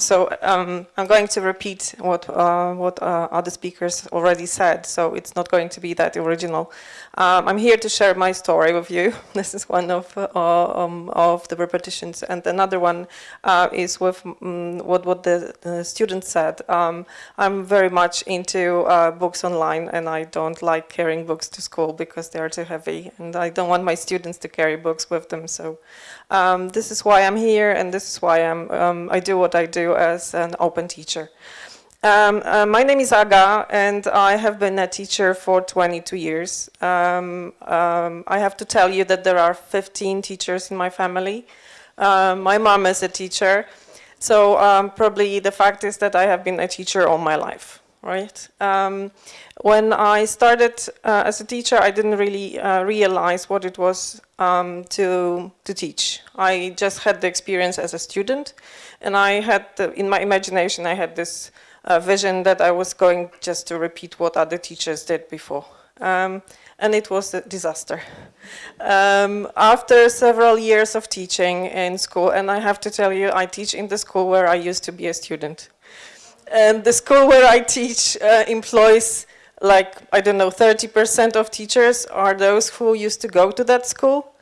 so um, I'm going to repeat what uh, what uh, other speakers already said. So it's not going to be that original. Um, I'm here to share my story with you. This is one of uh, um, of the repetitions, and another one uh, is with um, what what the, the student said. Um, I'm very much into uh, books online, and I don't like carrying books to school because they are too heavy, and I don't want my students to carry books with them. So um, this is why I'm here, and this is why I'm, um, I do what I do as an open teacher. Um, uh, my name is Aga, and I have been a teacher for 22 years. Um, um, I have to tell you that there are 15 teachers in my family. Uh, my mom is a teacher, so probably the fact is that I have been a teacher all my life, right? when I started uh, as a teacher, I didn't really uh, realize what it was um, to, to teach. I just had the experience as a student and I had, the, in my imagination, I had this uh, vision that I was going just to repeat what other teachers did before. Um, and it was a disaster. Um, after several years of teaching in school, and I have to tell you, I teach in the school where I used to be a student. And the school where I teach uh, employs like, I don't know, 30% of teachers are those who used to go to that school.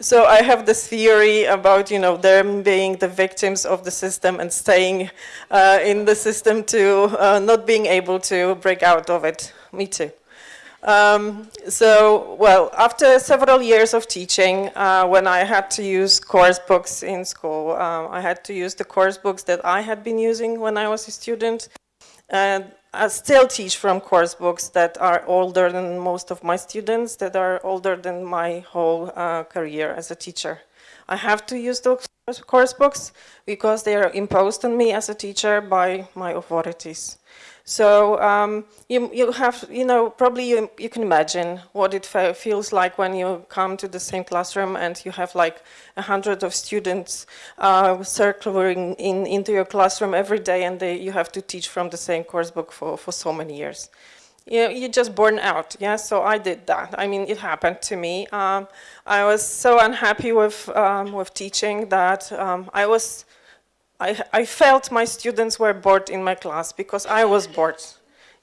So I have this theory about, you know, them being the victims of the system and staying uh, in the system to uh, not being able to break out of it. Me too. Um, so, well, after several years of teaching, uh, when I had to use course books in school, uh, I had to use the course books that I had been using when I was a student. And I still teach from course books that are older than most of my students, that are older than my whole uh, career as a teacher. I have to use those course books because they are imposed on me as a teacher by my authorities. So um, you, you have, you know, probably you, you can imagine what it feels like when you come to the same classroom and you have like a hundred of students uh, circling in, into your classroom every day and they, you have to teach from the same course book for, for so many years. You, you just burn out, yeah, so I did that. I mean, it happened to me. Um, I was so unhappy with, um, with teaching that um, I was I, I felt my students were bored in my class because I was bored.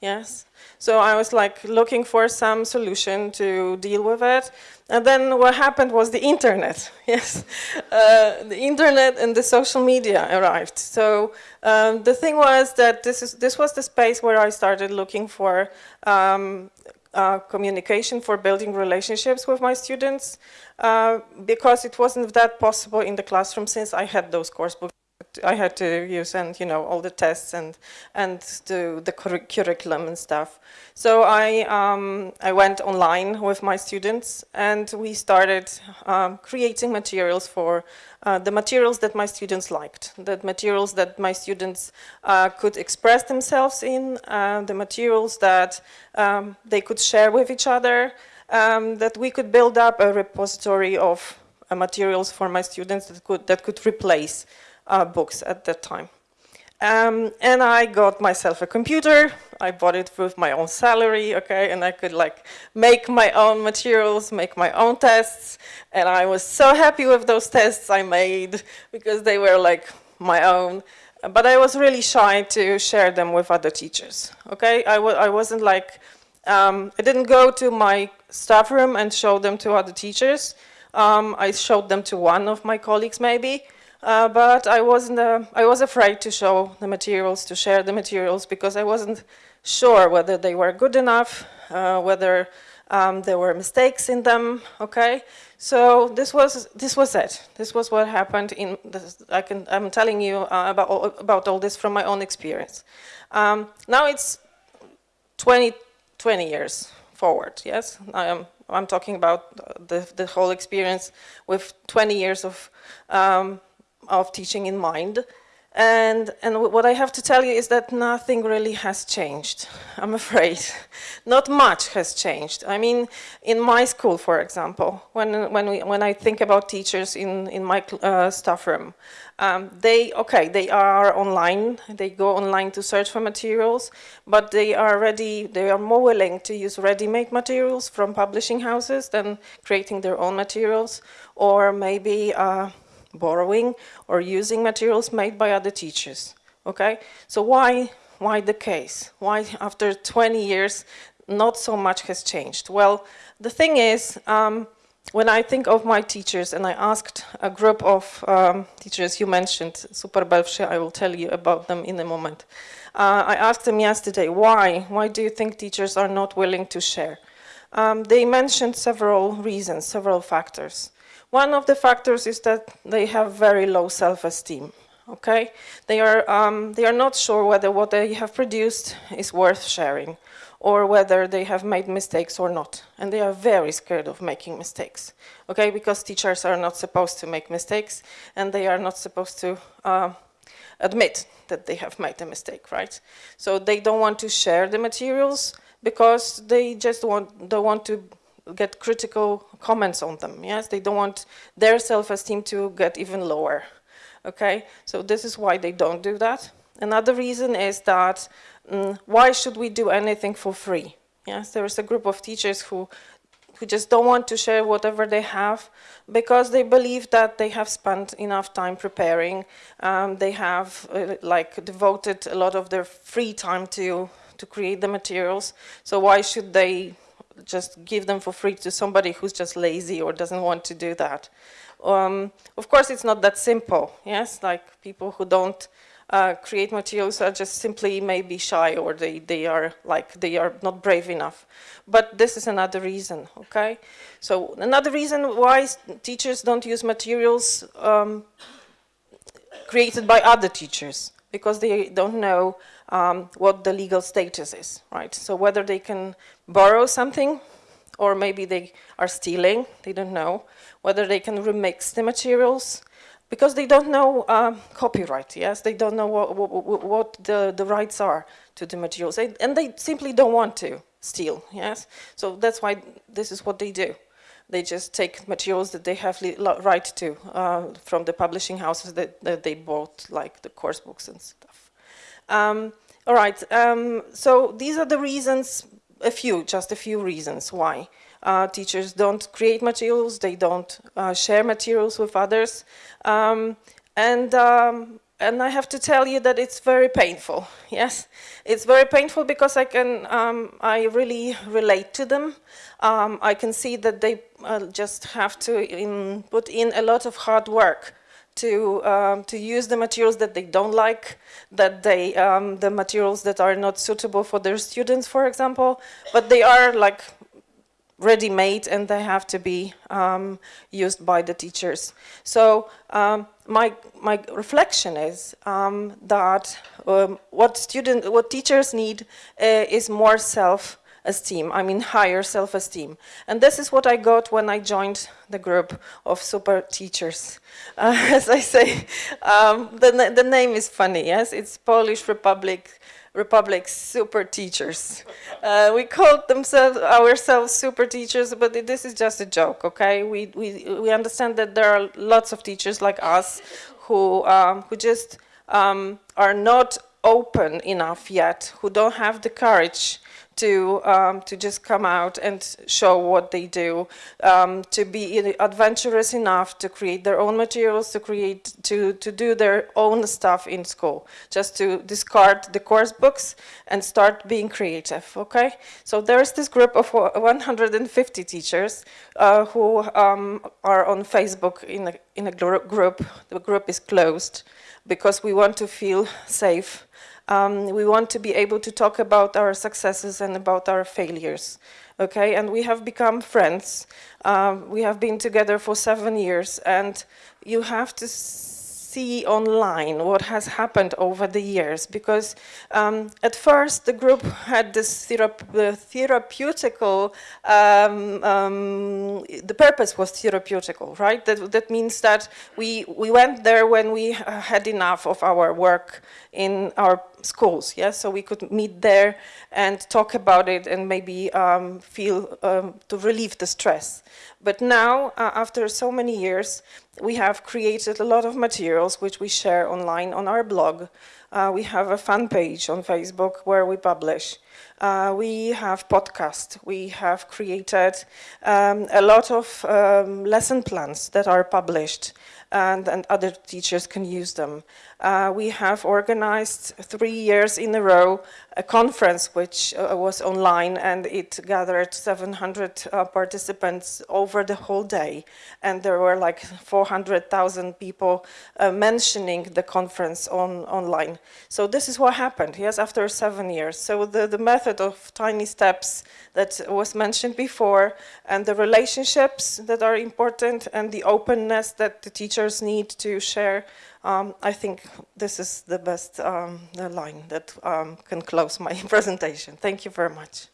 Yes. So I was like looking for some solution to deal with it. And then what happened was the internet. Yes. Uh, the internet and the social media arrived. So um, the thing was that this, is, this was the space where I started looking for um, uh, communication for building relationships with my students uh, because it wasn't that possible in the classroom since I had those course books. I had to use and you know all the tests and and do the curriculum and stuff. So I um, I went online with my students and we started um, creating materials for uh, the materials that my students liked, the materials that my students uh, could express themselves in, uh, the materials that um, they could share with each other, um, that we could build up a repository of uh, materials for my students that could that could replace uh, books at that time. Um, and I got myself a computer. I bought it with my own salary, okay, and I could like make my own materials, make my own tests, and I was so happy with those tests I made because they were like my own. But I was really shy to share them with other teachers, okay? I w I wasn't like, um, I didn't go to my staff room and show them to other teachers. Um, I showed them to one of my colleagues maybe, uh, but I wasn't. Uh, I was afraid to show the materials, to share the materials, because I wasn't sure whether they were good enough, uh, whether um, there were mistakes in them. Okay, so this was this was it. This was what happened. In this, I can. I'm telling you uh, about all, about all this from my own experience. Um, now it's 20, 20 years forward. Yes, I am. I'm talking about the the whole experience with 20 years of um, of teaching in mind. And, and what I have to tell you is that nothing really has changed, I'm afraid. Not much has changed. I mean, in my school, for example, when, when, we, when I think about teachers in, in my uh, staff room, um, they, okay, they are online, they go online to search for materials, but they are ready, they are more willing to use ready-made materials from publishing houses than creating their own materials, or maybe uh, borrowing or using materials made by other teachers. Okay, so why why the case? Why after 20 years not so much has changed? Well, the thing is, um, when I think of my teachers, and I asked a group of um, teachers you mentioned, Super I will tell you about them in a moment. Uh, I asked them yesterday, why? Why do you think teachers are not willing to share? Um, they mentioned several reasons, several factors. One of the factors is that they have very low self-esteem. Okay, they are um, they are not sure whether what they have produced is worth sharing or whether they have made mistakes or not. And they are very scared of making mistakes, okay? Because teachers are not supposed to make mistakes and they are not supposed to uh, admit that they have made a mistake, right? So they don't want to share the materials because they just want, don't want to get critical comments on them, yes? They don't want their self-esteem to get even lower, okay? So this is why they don't do that. Another reason is that mm, why should we do anything for free? Yes, there is a group of teachers who who just don't want to share whatever they have because they believe that they have spent enough time preparing. Um, they have uh, like devoted a lot of their free time to to create the materials. So why should they just give them for free to somebody who's just lazy or doesn't want to do that? Um, of course, it's not that simple. Yes, like people who don't uh, create materials are just simply maybe shy or they, they are like they are not brave enough. But this is another reason, okay? So another reason why teachers don't use materials um, created by other teachers because they don't know um, what the legal status is, right? So whether they can borrow something or maybe they are stealing, they don't know. Whether they can remix the materials, because they don't know um, copyright, yes? They don't know what, what, what the, the rights are to the materials. And they simply don't want to steal, yes? So that's why this is what they do. They just take materials that they have right to uh, from the publishing houses that, that, they bought, like the course books and stuff. Um, all right, um, so these are the reasons, a few, just a few reasons why. Uh, teachers don't create materials, they don't uh, share materials with others. Um, and, um, and I have to tell you that it's very painful, yes. It's very painful because I can, um, I really relate to them. Um, I can see that they uh, just have to in, put in a lot of hard work to um, to use the materials that they don't like, that they um, the materials that are not suitable for their students, for example, but they are like ready-made and they have to be um, used by the teachers. So um, my, my reflection is um, that um, what student, what teachers need uh, is more self-esteem, I mean higher self-esteem. And this is what I got when I joined the group of super teachers. Uh, as I say, um, the, the name is funny, yes? It's Polish Republic Republic's super teachers. Uh, we called themselves ourselves super teachers, but this is just a joke, okay? We, we, we understand that there are lots of teachers like us who, um, who just um, are not open enough yet, who don't have the courage to um, to just come out and show what they do, um, to be adventurous enough to create their own materials, to create to to do their own stuff in school, just to discard the course books and start being creative. Okay, so there's this group of 150 teachers uh, who um, are on Facebook in a in a group. The group is closed because we want to feel safe um, we want to be able to talk about our successes and about our failures. Okay, and we have become friends. Um, we have been together for seven years, and you have to see online what has happened over the years because um, at first the group had this therapeutical, um, um, the purpose was therapeutical, right? That, that means that we, we went there when we had enough of our work in our schools, yes? So we could meet there and talk about it and maybe um, feel um, to relieve the stress. But now, uh, after so many years, we have created a lot of materials which we share online on our blog. Uh, we have a fan page on Facebook where we publish. Uh, we have podcast. We have created um, a lot of um, lesson plans that are published and, and other teachers can use them. Uh, we have organized three years in a row a conference which uh, was online and it gathered 700 uh, participants over the whole day and there were like 400,000 people uh, mentioning the conference on online. So this is what happened, yes, after seven years. So the, the method of tiny steps that was mentioned before and the relationships that are important and the openness that the teachers need to share um, I think this is the best um, the line that um, can close my presentation. Thank you very much.